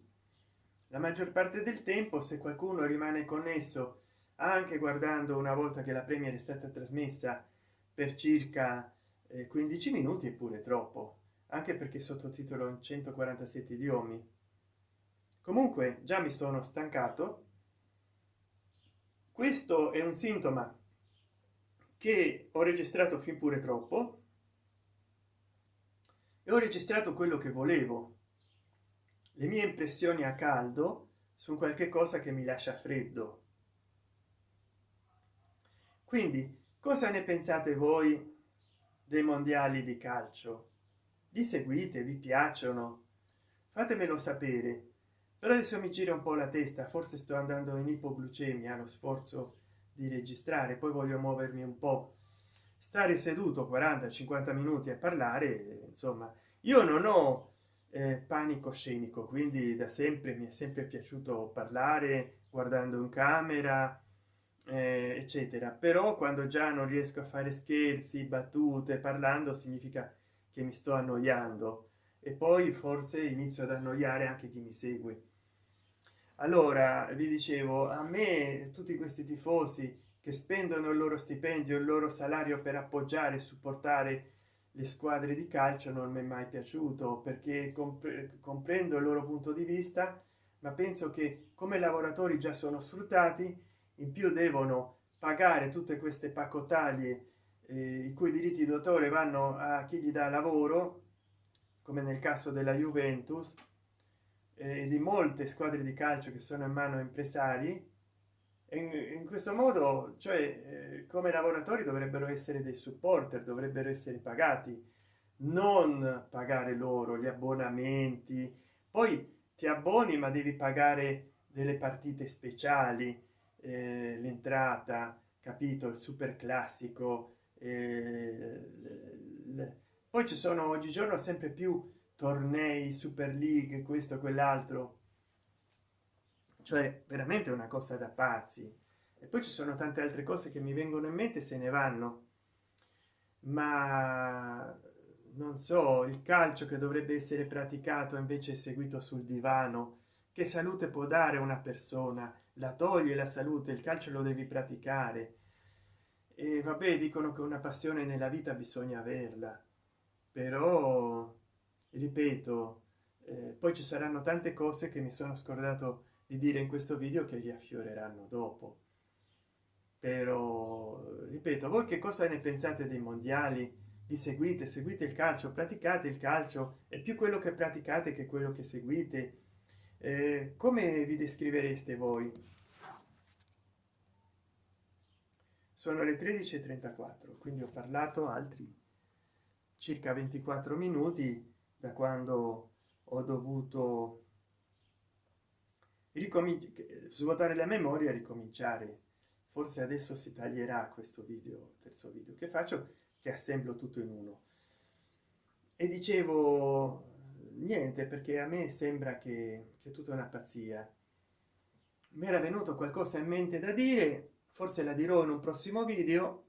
La maggior parte del tempo se qualcuno rimane connesso anche guardando una volta che la premiere è stata trasmessa per circa 15 eh, minuti eppure troppo anche perché sottotitolo in 147 idiomi. Comunque già mi sono stancato. Questo è un sintoma che ho registrato fin pure troppo. E ho registrato quello che volevo. Le mie impressioni a caldo su qualche cosa che mi lascia freddo quindi cosa ne pensate voi dei mondiali di calcio? Li seguite vi piacciono? Fatemelo sapere. Però adesso mi gira un po la testa forse sto andando in ipoglucemia lo sforzo di registrare poi voglio muovermi un po. Stare seduto 40 50 minuti a parlare insomma io non ho eh, panico scenico quindi da sempre mi è sempre piaciuto parlare guardando in camera eh, eccetera. Però quando già non riesco a fare scherzi battute parlando significa che mi sto annoiando. E poi forse inizio ad annoiare anche chi mi segue. Allora vi dicevo a me tutti questi tifosi che spendono il loro stipendio il loro salario per appoggiare e supportare le squadre di calcio non mi è mai piaciuto perché compre comprendo il loro punto di vista ma penso che come lavoratori già sono sfruttati in più devono pagare tutte queste pacotaglie eh, i cui diritti d'autore vanno a chi gli dà lavoro come nel caso della juventus eh, e di molte squadre di calcio che sono in mano a impresari. In, in questo modo cioè eh, come lavoratori dovrebbero essere dei supporter dovrebbero essere pagati non pagare loro gli abbonamenti. Poi ti abboni ma devi pagare delle partite speciali eh, l'entrata capito il super classico eh, poi ci sono oggigiorno sempre più tornei super league questo quell'altro. Cioè veramente una cosa da pazzi. E poi ci sono tante altre cose che mi vengono in mente se ne vanno. Ma non so il calcio che dovrebbe essere praticato invece seguito sul divano che salute può dare una persona? La toglie la salute il calcio lo devi praticare. E vabbè dicono che una passione nella vita bisogna averla. Però ripeto eh, poi ci saranno tante cose che mi sono scordato di dire in questo video che riaffioreranno dopo. Però ripeto voi che cosa ne pensate dei mondiali? Li seguite seguite il calcio praticate il calcio. È più quello che praticate che quello che seguite eh, come vi descrivereste voi? Sono le 13:34 quindi ho parlato altri circa 24 minuti da quando ho dovuto ricominciare svuotare la memoria ricominciare. Forse adesso si taglierà questo video terzo video che faccio che assemblo tutto in uno. E dicevo niente perché a me sembra che, che tutta una pazzia. Mi era venuto qualcosa in mente da dire forse la dirò in un prossimo video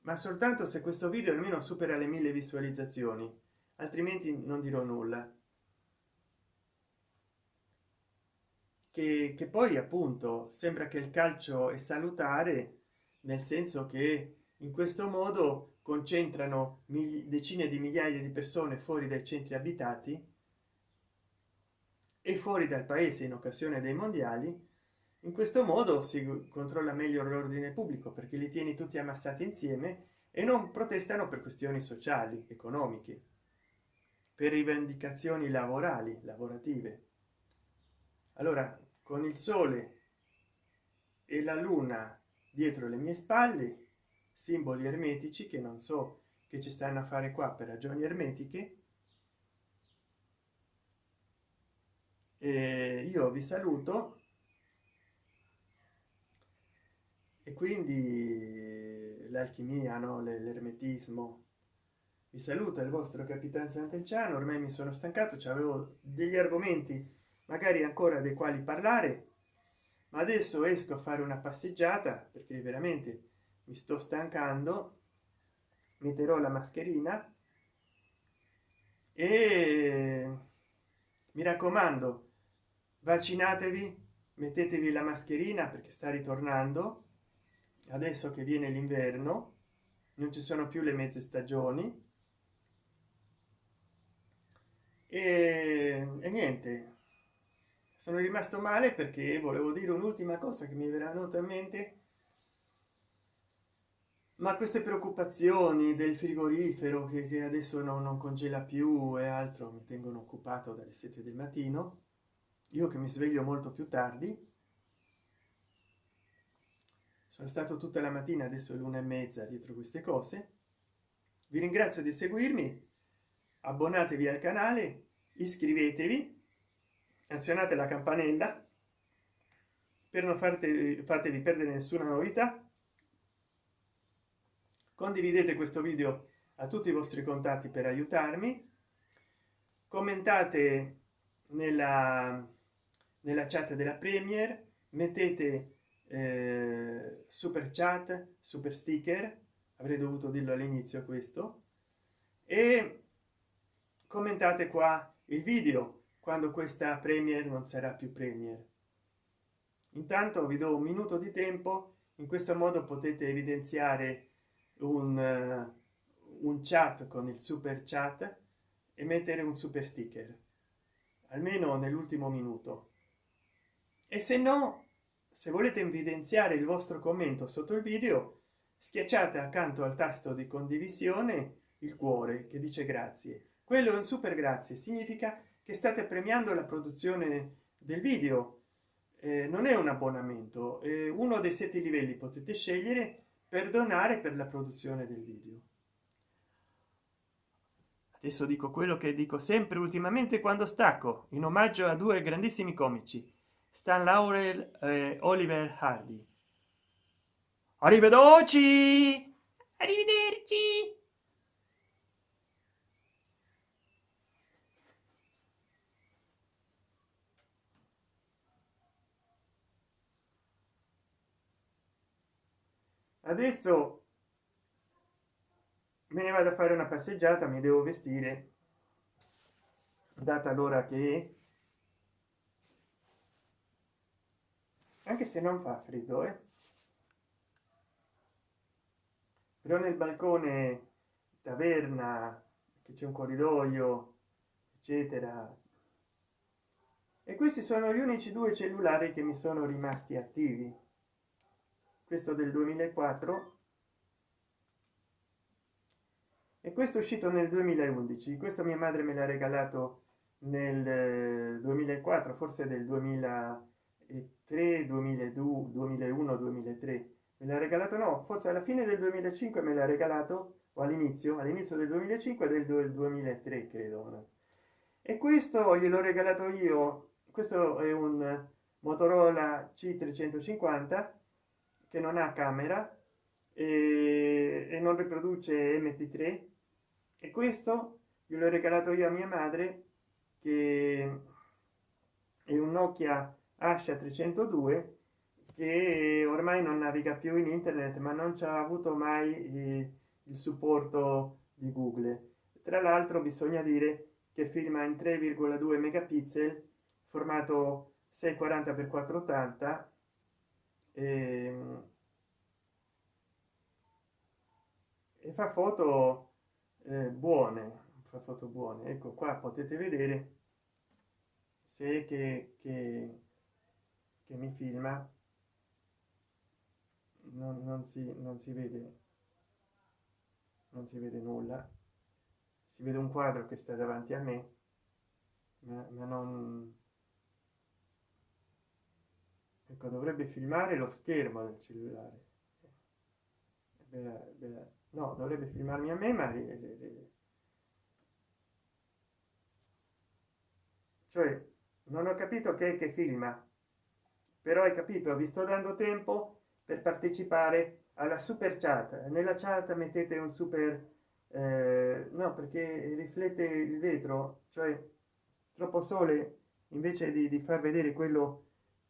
ma soltanto se questo video almeno supera le mille visualizzazioni altrimenti non dirò nulla. Che, che poi appunto sembra che il calcio è salutare nel senso che in questo modo concentrano decine di migliaia di persone fuori dai centri abitati e fuori dal paese in occasione dei mondiali in questo modo si controlla meglio l'ordine pubblico perché li tieni tutti ammassati insieme e non protestano per questioni sociali economiche per rivendicazioni lavorali lavorative. Allora con il sole e la luna dietro le mie spalle simboli ermetici che non so che ci stanno a fare qua per ragioni ermetiche. E io vi saluto. E quindi l'alchimia no? L'ermetismo. Vi saluta il vostro capitano sant'enciano. Ormai mi sono stancato avevo degli argomenti magari ancora dei quali parlare. Ma adesso esco a fare una passeggiata perché veramente mi sto stancando metterò la mascherina e mi raccomando vaccinatevi mettetevi la mascherina perché sta ritornando. Adesso che viene l'inverno non ci sono più le mezze stagioni. E, e niente sono rimasto male perché volevo dire un'ultima cosa che mi verrà venuta in mente ma queste preoccupazioni del frigorifero che, che adesso no, non congela più e altro mi tengono occupato dalle 7 del mattino io che mi sveglio molto più tardi sono stato tutta la mattina adesso è l'una e mezza dietro queste cose. Vi ringrazio di seguirmi abbonatevi al canale iscrivetevi azionate la campanella per non farti fatevi perdere nessuna novità condividete questo video a tutti i vostri contatti per aiutarmi. Commentate nella nella chat della premier mettete eh, super chat super sticker avrei dovuto dirlo all'inizio questo e commentate qua il video quando questa premier non sarà più premier. Intanto vi do un minuto di tempo in questo modo potete evidenziare un, uh, un chat con il super chat e mettere un super sticker almeno nell'ultimo minuto. E se no se volete evidenziare il vostro commento sotto il video schiacciate accanto al tasto di condivisione il cuore che dice grazie. Quello è un super grazie significa che state premiando la produzione del video. Eh, non è un abbonamento eh, uno dei sette livelli potete scegliere per donare per la produzione del video. Adesso dico quello che dico sempre ultimamente quando stacco in omaggio a due grandissimi comici stan laurel e oliver hardy. Arrivederci! Arrivederci adesso me ne vado a fare una passeggiata mi devo vestire. Data l'ora che anche se non fa freddo eh? però nel balcone taverna che c'è un corridoio eccetera. E questi sono gli unici due cellulari che mi sono rimasti attivi questo del 2004 e questo è uscito nel 2011 questo mia madre me l'ha regalato nel 2004 forse del 2003 2002 2001 2003 me l'ha regalato no forse alla fine del 2005 me l'ha regalato o all'inizio all'inizio del 2005 del 2003 credo e questo gliel'ho regalato io questo è un motorola c 350 che non ha camera e, e non riproduce mp3 e questo gliel'ho regalato io a mia madre che è un nokia asha 302 che ormai non naviga più in internet ma non ci ha avuto mai eh, il supporto di google. Tra l'altro bisogna dire che filma in 3,2 megapixel formato 640 x 480 e, e fa foto eh, buone fa foto buone. Ecco qua potete vedere se che, che, che mi filma. Non, non, si non si vede non si vede nulla. Si vede un quadro che sta davanti a me ma, ma non ecco dovrebbe filmare lo schermo del cellulare bella, bella. no dovrebbe filmarmi a me ma cioè non ho capito che, che filma però hai capito vi sto dando tempo per partecipare alla super chat nella chat mettete un super eh, no perché riflette il vetro cioè troppo sole invece di, di far vedere quello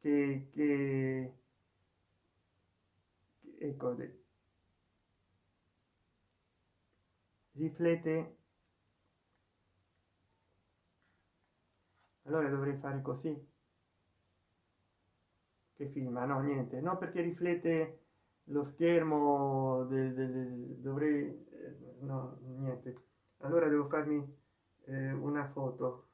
che, che ecco riflette. Allora dovrei fare così. Che filma no niente. No perché riflette lo schermo del, del dovrei eh, no niente. Allora devo farmi eh, una foto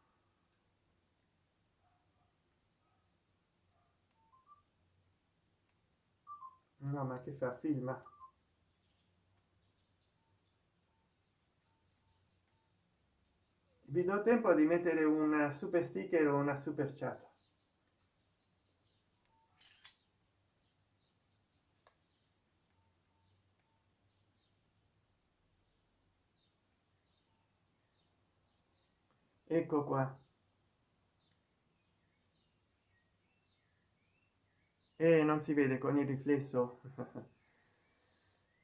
no ma che fa? Filma vi do tempo di mettere una super sticker o una super chat. Ecco qua e non si vede con il riflesso.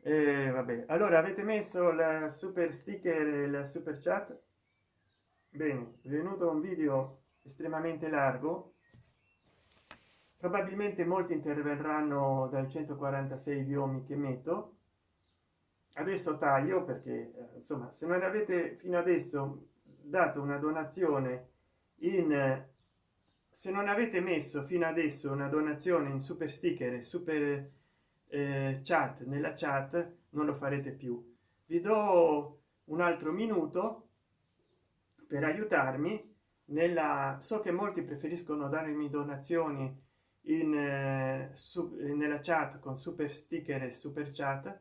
E vabbè. Allora avete messo la super sticker e la super chat? Bene venuto un video estremamente largo. Probabilmente molti interverranno dai 146 idiomi che metto. Adesso taglio perché eh, insomma se non avete fino adesso dato una donazione in se non avete messo fino adesso una donazione in super sticker e super eh, chat nella chat non lo farete più. Vi do un altro minuto per aiutarmi nella so che molti preferiscono darmi donazioni in eh, su, nella chat con super sticker e super chat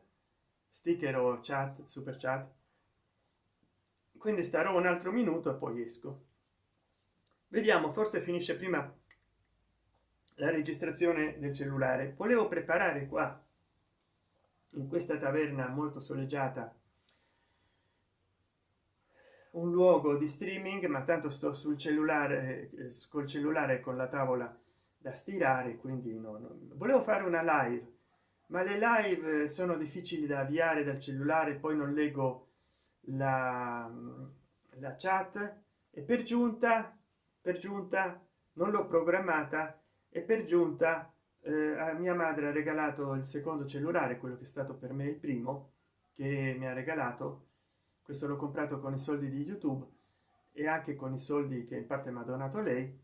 sticker o chat super chat. Quindi starò un altro minuto e poi esco vediamo forse finisce prima la registrazione del cellulare volevo preparare qua in questa taverna molto soleggiata un luogo di streaming ma tanto sto sul cellulare col cellulare con la tavola da stirare quindi no, no. volevo fare una live ma le live sono difficili da avviare dal cellulare poi non leggo la, la chat e per giunta per giunta non l'ho programmata e per giunta eh, mia madre ha regalato il secondo cellulare quello che è stato per me il primo che mi ha regalato. Questo l'ho comprato con i soldi di youtube e anche con i soldi che in parte mi ha donato lei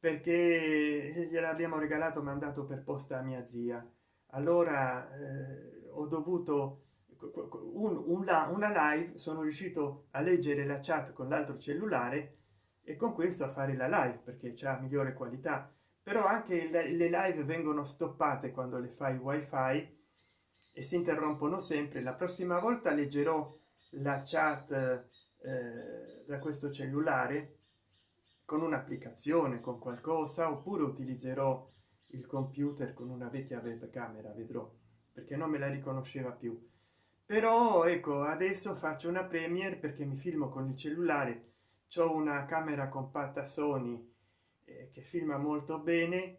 perché gliel'abbiamo regalato mandato per posta a mia zia. Allora eh, ho dovuto un, una, una live sono riuscito a leggere la chat con l'altro cellulare e con questo a fare la live perché c'è migliore qualità. Però anche le, live vengono stoppate quando le fai wifi e si interrompono sempre. La prossima volta leggerò la chat eh, da questo cellulare con un'applicazione con qualcosa oppure utilizzerò il computer con una vecchia webcamera vedrò perché non me la riconosceva più. Però ecco adesso faccio una premiere perché mi filmo con il cellulare c'ho una camera compatta sony eh, che filma molto bene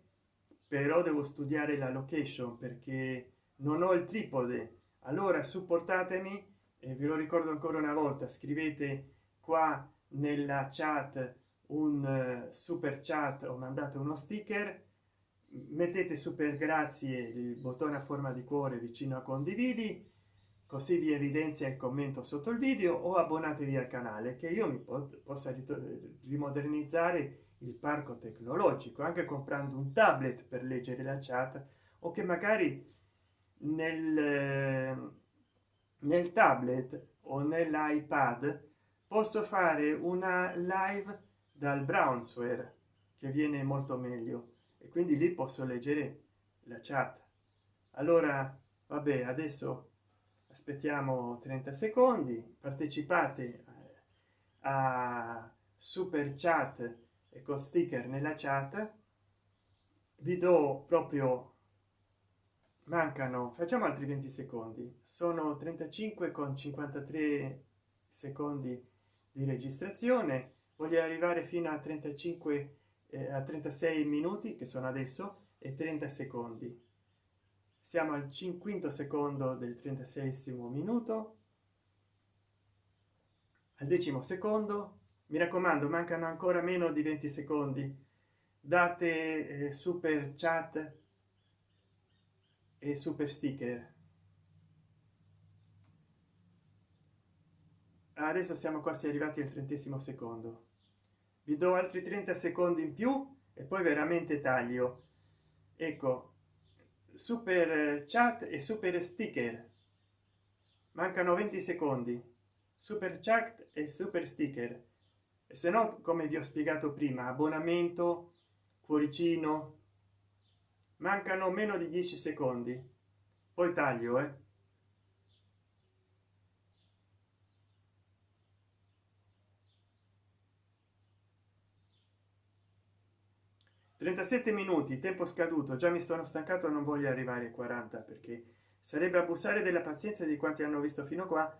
però devo studiare la location perché non ho il tripode. Allora supportatemi e ve lo ricordo ancora una volta scrivete qua nella chat un uh, super chat o mandate uno sticker mettete super grazie il bottone a forma di cuore vicino a condividi così vi evidenzia il commento sotto il video o abbonatevi al canale che io mi po possa rimodernizzare il parco tecnologico anche comprando un tablet per leggere la chat o che magari nel nel tablet o nell'ipad posso fare una live dal brownsware che viene molto meglio e quindi lì posso leggere la chat. Allora vabbè adesso aspettiamo 30 secondi. Partecipate eh, a super chat e con sticker nella chat. Vi do proprio mancano facciamo altri 20 secondi. Sono 35 con 53 secondi di registrazione. Voglio arrivare fino a 35 eh, a 36 minuti che sono adesso e 30 secondi siamo al quinto secondo del 36 minuto. Al decimo secondo mi raccomando mancano ancora meno di 20 secondi. Date eh, super chat e super sticker. Adesso siamo quasi arrivati al trentesimo secondo. Vi do altri 30 secondi in più e poi veramente taglio. Ecco super chat e super sticker. Mancano 20 secondi. Super chat e super sticker. E se no come vi ho spiegato prima abbonamento cuoricino. Mancano meno di 10 secondi. Poi taglio eh 37 minuti tempo scaduto. Già mi sono stancato non voglio arrivare a 40 perché sarebbe abusare della pazienza di quanti hanno visto fino qua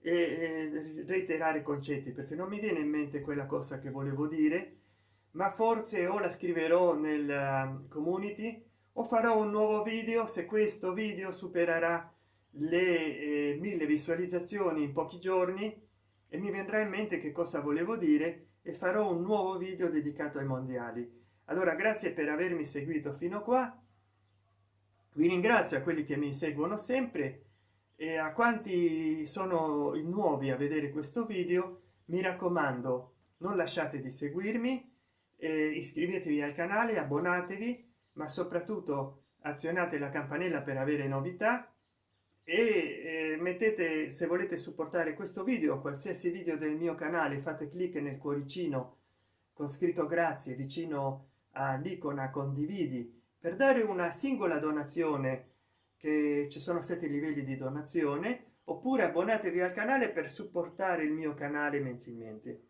e reiterare concetti perché non mi viene in mente quella cosa che volevo dire ma forse o la scriverò nel um, community o farò un nuovo video se questo video supererà le eh, mille visualizzazioni in pochi giorni e mi vendrà in mente che cosa volevo dire e farò un nuovo video dedicato ai mondiali allora grazie per avermi seguito fino qua. Vi ringrazio a quelli che mi seguono sempre e a quanti sono nuovi a vedere questo video mi raccomando non lasciate di seguirmi eh, iscrivetevi al canale abbonatevi ma soprattutto azionate la campanella per avere novità e mettete se volete supportare questo video qualsiasi video del mio canale fate clic nel cuoricino con scritto grazie vicino all'icona condividi. Per dare una singola donazione che ci sono sette livelli di donazione oppure abbonatevi al canale per supportare il mio canale mensilmente.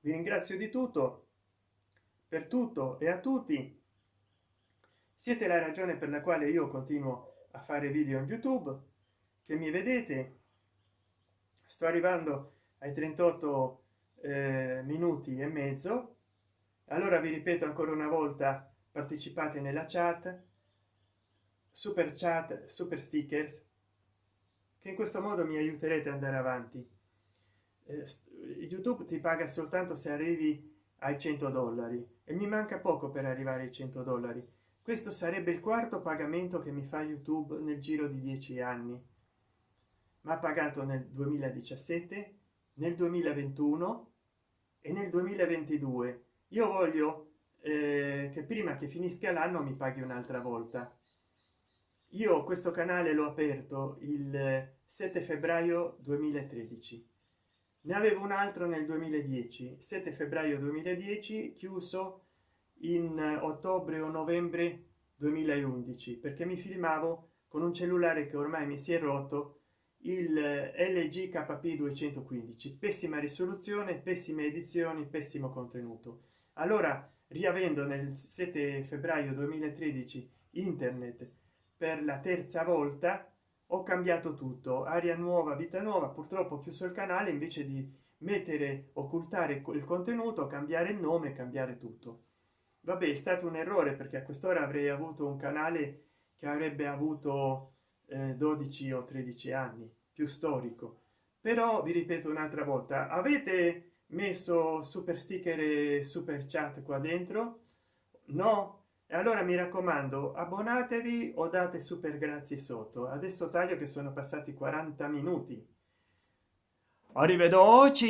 Vi ringrazio di tutto per tutto e a tutti. Siete la ragione per la quale io continuo a fare video in youtube che mi vedete. Sto arrivando ai 38 eh, minuti e mezzo allora vi ripeto ancora una volta partecipate nella chat super chat super stickers che in questo modo mi aiuterete ad andare avanti. Eh, youtube ti paga soltanto se arrivi ai 100 dollari e mi manca poco per arrivare ai 100 dollari. Questo sarebbe il quarto pagamento che mi fa youtube nel giro di dieci anni. Ma pagato nel 2017 nel 2021 e nel 2022 io voglio eh, che prima che finisca l'anno mi paghi un'altra volta. Io questo canale l'ho aperto il 7 febbraio 2013 ne avevo un altro nel 2010 7 febbraio 2010 chiuso in ottobre o novembre 2011 perché mi filmavo con un cellulare che ormai mi si è rotto il lg kp 215 pessima risoluzione pessime edizioni pessimo contenuto allora riavendo nel 7 febbraio 2013 internet per la terza volta ho cambiato tutto. Aria nuova vita nuova purtroppo ho chiuso il canale invece di mettere occultare il contenuto cambiare il nome cambiare tutto. Vabbè è stato un errore perché a quest'ora avrei avuto un canale che avrebbe avuto eh, 12 o 13 anni più storico. Però vi ripeto un'altra volta avete messo super sticker e super chat qua dentro? No? E allora mi raccomando abbonatevi o date super grazie sotto. Adesso taglio che sono passati 40 minuti. Arrivederci!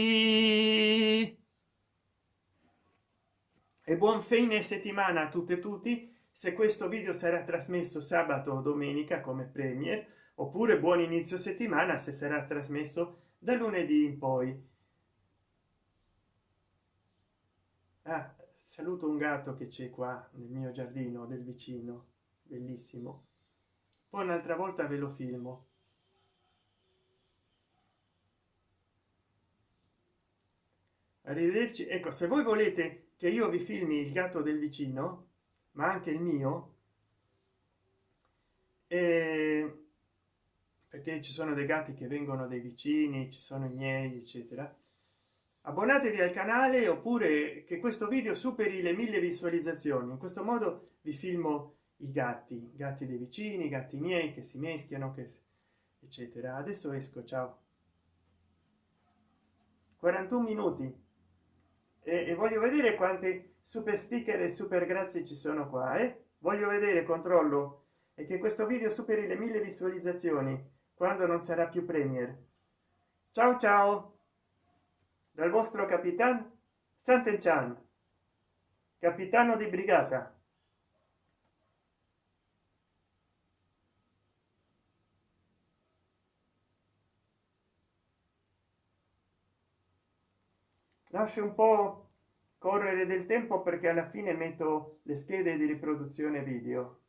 E buon fine settimana a tutte e tutti. Se questo video sarà trasmesso sabato o domenica come premier oppure buon inizio settimana se sarà trasmesso da lunedì in poi ah, saluto un gatto che c'è qua nel mio giardino del vicino bellissimo. Poi un'altra volta ve lo filmo. Arrivederci. Ecco se voi volete che io vi filmi il gatto del vicino ma anche il mio eh, perché ci sono dei gatti che vengono dai vicini ci sono i miei eccetera abbonatevi al canale oppure che questo video superi le mille visualizzazioni. In questo modo vi filmo i gatti gatti dei vicini gatti miei che si meschiano che eccetera. Adesso esco ciao. 41 minuti. E, e voglio vedere quanti super sticker e super grazie ci sono qua eh? voglio vedere controllo. E che questo video superi le mille visualizzazioni quando non sarà più premier. Ciao ciao dal vostro capitan Sant'Enchan capitano di brigata. Lascio un po correre del tempo perché alla fine metto le schede di riproduzione video